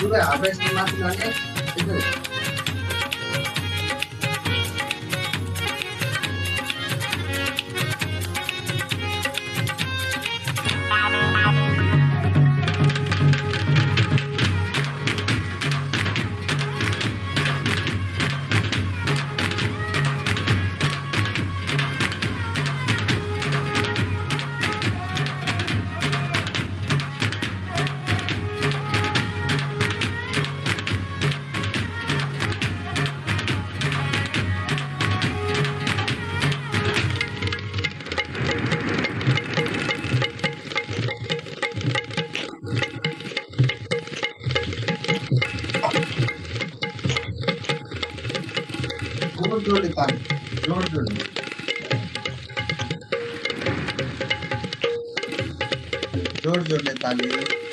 આપણે સ્ટીમમાંથી નાખીએ में मात्र लाने ज़ोर ज़ोर जोड़ निकाल